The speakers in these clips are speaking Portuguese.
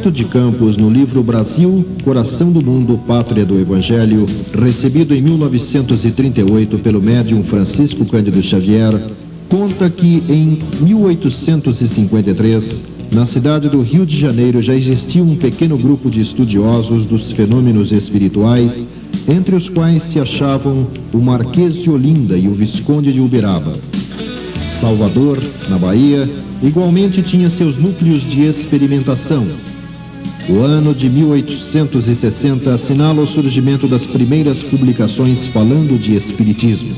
Humberto de Campos, no livro Brasil, Coração do Mundo, Pátria do Evangelho, recebido em 1938 pelo médium Francisco Cândido Xavier, conta que em 1853, na cidade do Rio de Janeiro, já existia um pequeno grupo de estudiosos dos fenômenos espirituais, entre os quais se achavam o Marquês de Olinda e o Visconde de Uberaba. Salvador, na Bahia, igualmente tinha seus núcleos de experimentação. O ano de 1860 assinala o surgimento das primeiras publicações falando de Espiritismo.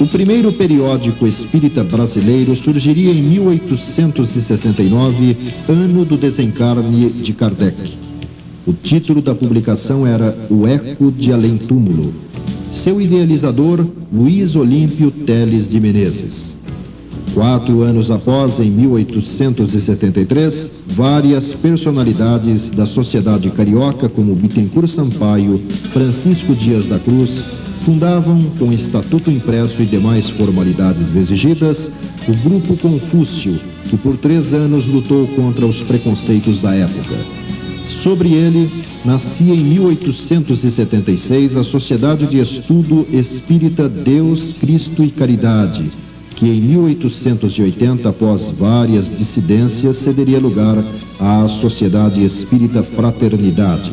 O primeiro periódico espírita brasileiro surgiria em 1869, ano do desencarne de Kardec. O título da publicação era O Eco de Além Túmulo. Seu idealizador, Luiz Olímpio Teles de Menezes. Quatro anos após, em 1873, várias personalidades da sociedade carioca, como Bittencourt Sampaio, Francisco Dias da Cruz, fundavam, com estatuto impresso e demais formalidades exigidas, o Grupo Confúcio, que por três anos lutou contra os preconceitos da época. Sobre ele, nascia em 1876 a Sociedade de Estudo Espírita Deus, Cristo e Caridade, que em 1880, após várias dissidências, cederia lugar à Sociedade Espírita Fraternidade.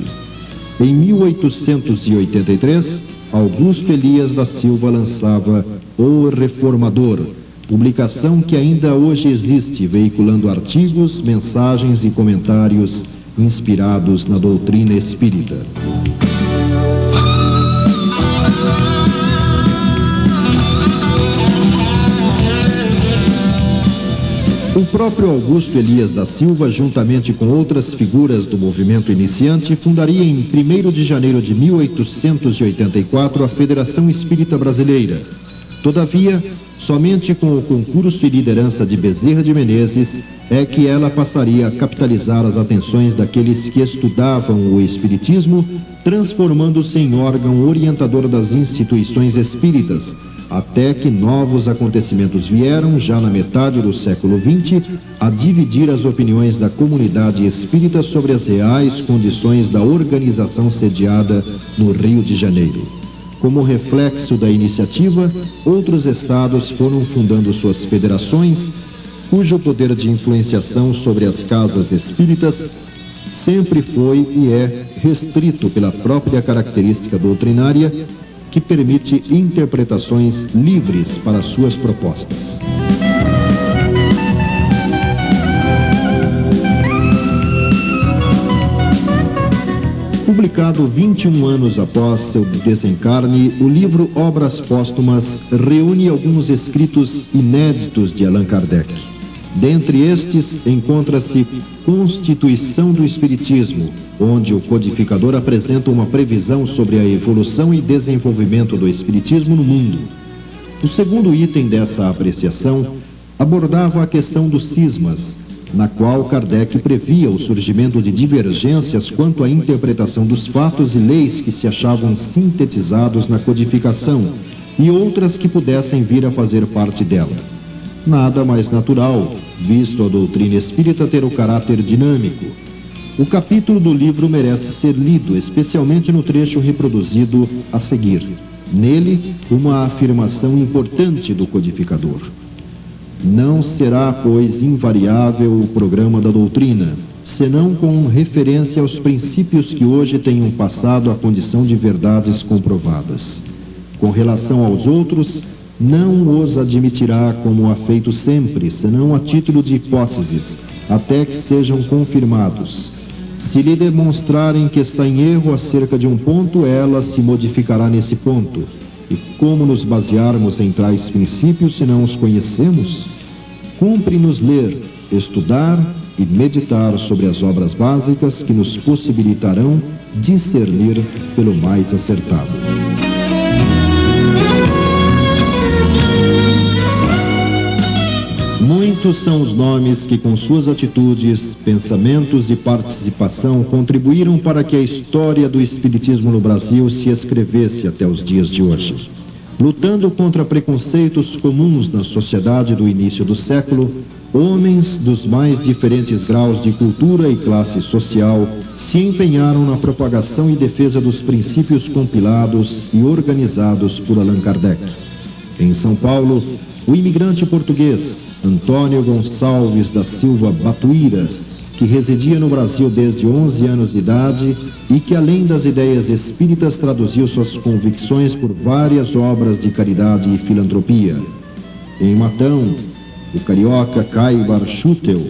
Em 1883, Augusto Elias da Silva lançava O Reformador, publicação que ainda hoje existe, veiculando artigos, mensagens e comentários inspirados na doutrina espírita. O próprio Augusto Elias da Silva, juntamente com outras figuras do movimento iniciante, fundaria em 1 de janeiro de 1884 a Federação Espírita Brasileira. Todavia, somente com o concurso e liderança de Bezerra de Menezes é que ela passaria a capitalizar as atenções daqueles que estudavam o Espiritismo, transformando-se em órgão orientador das instituições espíritas, até que novos acontecimentos vieram, já na metade do século XX, a dividir as opiniões da comunidade espírita sobre as reais condições da organização sediada no Rio de Janeiro. Como reflexo da iniciativa, outros estados foram fundando suas federações, cujo poder de influenciação sobre as casas espíritas sempre foi e é restrito pela própria característica doutrinária que permite interpretações livres para suas propostas. Publicado 21 anos após seu desencarne, o livro Obras Póstumas reúne alguns escritos inéditos de Allan Kardec. Dentre estes, encontra-se Constituição do Espiritismo, onde o codificador apresenta uma previsão sobre a evolução e desenvolvimento do Espiritismo no mundo. O segundo item dessa apreciação abordava a questão dos cismas, na qual Kardec previa o surgimento de divergências quanto à interpretação dos fatos e leis que se achavam sintetizados na codificação e outras que pudessem vir a fazer parte dela nada mais natural, visto a doutrina espírita ter o caráter dinâmico. O capítulo do livro merece ser lido, especialmente no trecho reproduzido a seguir. Nele, uma afirmação importante do codificador. Não será, pois, invariável o programa da doutrina, senão com referência aos princípios que hoje tenham passado à condição de verdades comprovadas. Com relação aos outros, não os admitirá como ha feito sempre, senão a título de hipóteses, até que sejam confirmados. Se lhe demonstrarem que está em erro acerca de um ponto, ela se modificará nesse ponto. E como nos basearmos em tais princípios se não os conhecemos? Cumpre-nos ler, estudar e meditar sobre as obras básicas que nos possibilitarão discernir pelo mais acertado. Muitos são os nomes que, com suas atitudes, pensamentos e participação, contribuíram para que a história do Espiritismo no Brasil se escrevesse até os dias de hoje. Lutando contra preconceitos comuns na sociedade do início do século, homens dos mais diferentes graus de cultura e classe social se empenharam na propagação e defesa dos princípios compilados e organizados por Allan Kardec. Em São Paulo, o imigrante português Antônio Gonçalves da Silva Batuíra, que residia no Brasil desde 11 anos de idade e que, além das ideias espíritas, traduziu suas convicções por várias obras de caridade e filantropia. Em Matão, o carioca Caibar Schutel,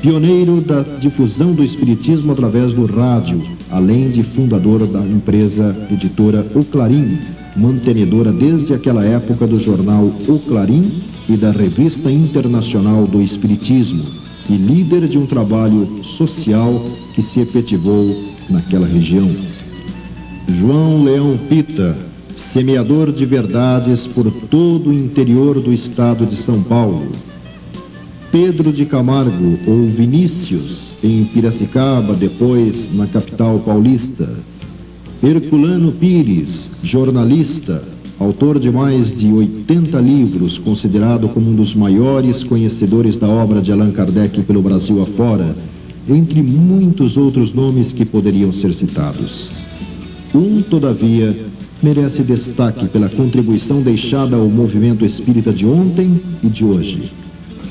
pioneiro da difusão do espiritismo através do rádio, além de fundador da empresa editora O Clarim, mantenedora desde aquela época do jornal O Clarim e da Revista Internacional do Espiritismo, e líder de um trabalho social que se efetivou naquela região. João Leão Pita, semeador de verdades por todo o interior do estado de São Paulo. Pedro de Camargo ou Vinícius, em Piracicaba, depois na capital paulista. Herculano Pires, jornalista, autor de mais de 80 livros, considerado como um dos maiores conhecedores da obra de Allan Kardec pelo Brasil afora, entre muitos outros nomes que poderiam ser citados. Um, todavia, merece destaque pela contribuição deixada ao movimento espírita de ontem e de hoje.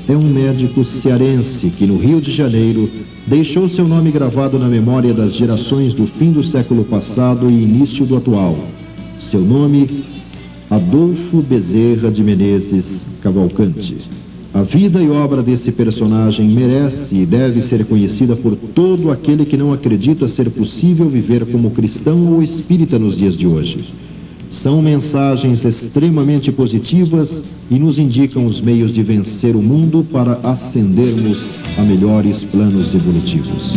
É um médico cearense que, no Rio de Janeiro, deixou seu nome gravado na memória das gerações do fim do século passado e início do atual. Seu nome Adolfo Bezerra de Menezes Cavalcante. A vida e obra desse personagem merece e deve ser conhecida por todo aquele que não acredita ser possível viver como cristão ou espírita nos dias de hoje. São mensagens extremamente positivas e nos indicam os meios de vencer o mundo para ascendermos a melhores planos evolutivos.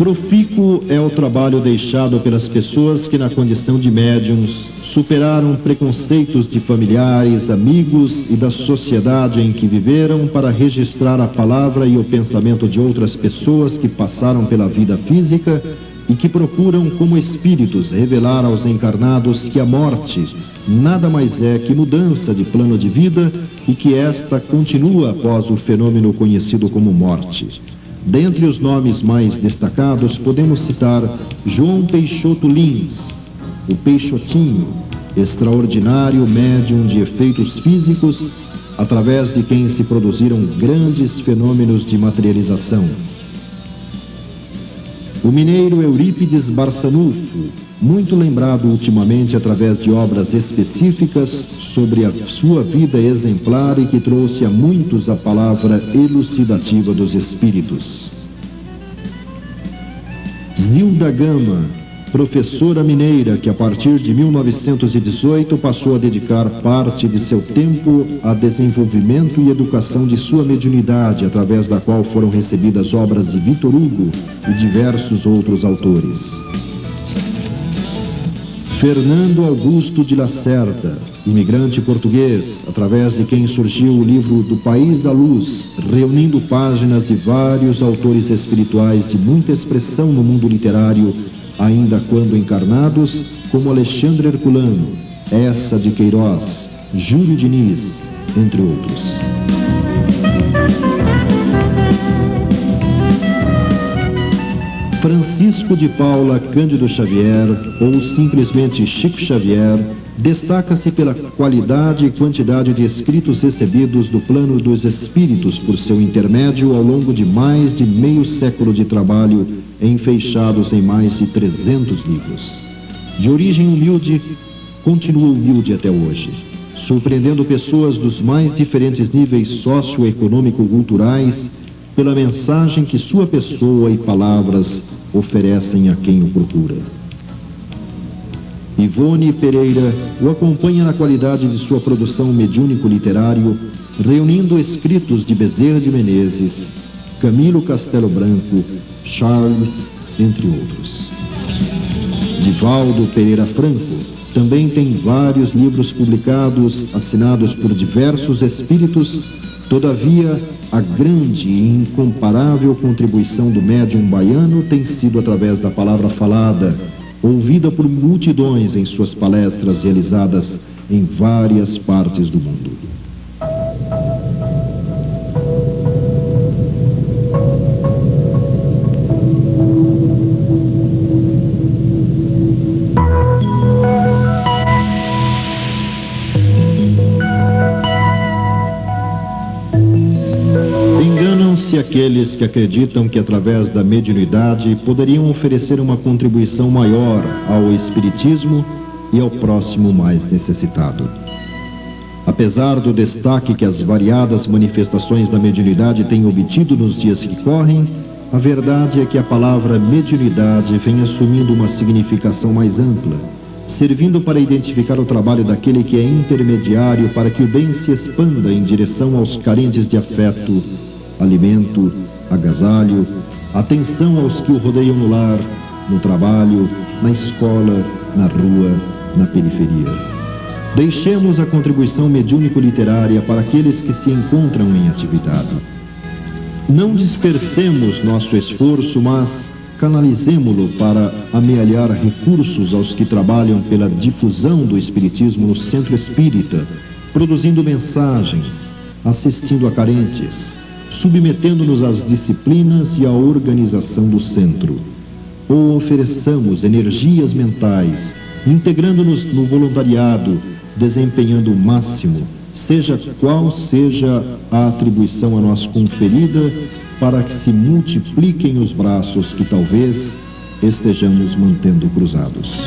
Profícuo é o trabalho deixado pelas pessoas que, na condição de médiums, superaram preconceitos de familiares, amigos e da sociedade em que viveram para registrar a palavra e o pensamento de outras pessoas que passaram pela vida física e que procuram, como espíritos, revelar aos encarnados que a morte nada mais é que mudança de plano de vida e que esta continua após o fenômeno conhecido como morte. Dentre os nomes mais destacados, podemos citar João Peixoto Lins, o Peixotinho, extraordinário médium de efeitos físicos, através de quem se produziram grandes fenômenos de materialização. O mineiro Eurípides Barçanufo, muito lembrado ultimamente através de obras específicas sobre a sua vida exemplar e que trouxe a muitos a palavra elucidativa dos espíritos. Zilda Gama, professora mineira que a partir de 1918 passou a dedicar parte de seu tempo a desenvolvimento e educação de sua mediunidade, através da qual foram recebidas obras de Vitor Hugo e diversos outros autores. Fernando Augusto de Lacerda, imigrante português, através de quem surgiu o livro Do País da Luz, reunindo páginas de vários autores espirituais de muita expressão no mundo literário, ainda quando encarnados, como Alexandre Herculano, Essa de Queiroz, Júlio Diniz, entre outros. Francisco de Paula Cândido Xavier, ou simplesmente Chico Xavier, destaca-se pela qualidade e quantidade de escritos recebidos do plano dos espíritos por seu intermédio ao longo de mais de meio século de trabalho, enfeixados em mais de 300 livros. De origem humilde, continua humilde até hoje, surpreendendo pessoas dos mais diferentes níveis socioeconômico-culturais pela mensagem que sua pessoa e palavras oferecem a quem o procura. Ivone Pereira o acompanha na qualidade de sua produção mediúnico-literário, reunindo escritos de Bezerra de Menezes, Camilo Castelo Branco, Charles, entre outros. Divaldo Pereira Franco também tem vários livros publicados, assinados por diversos espíritos Todavia, a grande e incomparável contribuição do médium baiano tem sido através da palavra falada, ouvida por multidões em suas palestras realizadas em várias partes do mundo. Enganam-se aqueles que acreditam que através da mediunidade poderiam oferecer uma contribuição maior ao espiritismo e ao próximo mais necessitado. Apesar do destaque que as variadas manifestações da mediunidade têm obtido nos dias que correm, a verdade é que a palavra mediunidade vem assumindo uma significação mais ampla, servindo para identificar o trabalho daquele que é intermediário para que o bem se expanda em direção aos carentes de afeto, alimento, agasalho, atenção aos que o rodeiam no lar, no trabalho, na escola, na rua, na periferia. Deixemos a contribuição mediúnico-literária para aqueles que se encontram em atividade. Não dispersemos nosso esforço, mas canalizemo-lo para amealhar recursos aos que trabalham pela difusão do Espiritismo no centro espírita, produzindo mensagens, assistindo a carentes, submetendo-nos às disciplinas e à organização do centro. Ou ofereçamos energias mentais, integrando-nos no voluntariado, desempenhando o máximo, seja qual seja a atribuição a nós conferida, para que se multipliquem os braços que talvez estejamos mantendo cruzados.